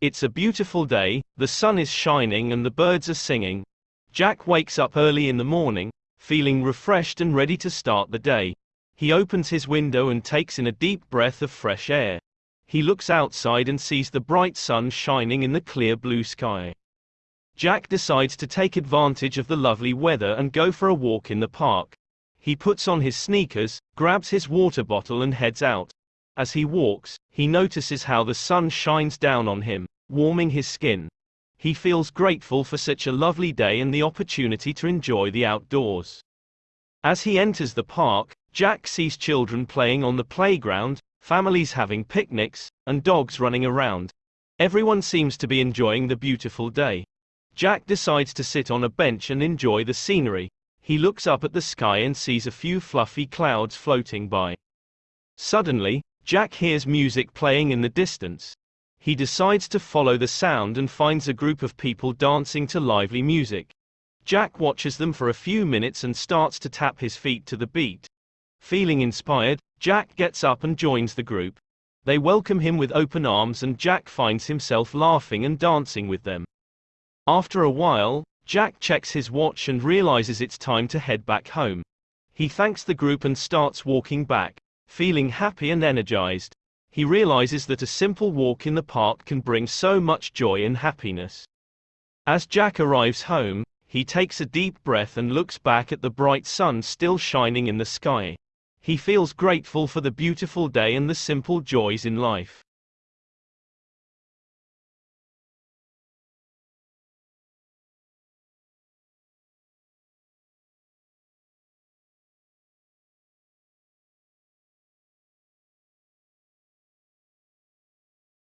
It's a beautiful day, the sun is shining and the birds are singing. Jack wakes up early in the morning, feeling refreshed and ready to start the day. He opens his window and takes in a deep breath of fresh air. He looks outside and sees the bright sun shining in the clear blue sky. Jack decides to take advantage of the lovely weather and go for a walk in the park. He puts on his sneakers, grabs his water bottle and heads out. As he walks, he notices how the sun shines down on him, warming his skin. He feels grateful for such a lovely day and the opportunity to enjoy the outdoors. As he enters the park, Jack sees children playing on the playground, families having picnics, and dogs running around. Everyone seems to be enjoying the beautiful day. Jack decides to sit on a bench and enjoy the scenery. He looks up at the sky and sees a few fluffy clouds floating by. Suddenly, Jack hears music playing in the distance. He decides to follow the sound and finds a group of people dancing to lively music. Jack watches them for a few minutes and starts to tap his feet to the beat. Feeling inspired, Jack gets up and joins the group. They welcome him with open arms and Jack finds himself laughing and dancing with them. After a while, Jack checks his watch and realizes it's time to head back home. He thanks the group and starts walking back, feeling happy and energized. He realizes that a simple walk in the park can bring so much joy and happiness. As Jack arrives home, he takes a deep breath and looks back at the bright sun still shining in the sky. He feels grateful for the beautiful day and the simple joys in life.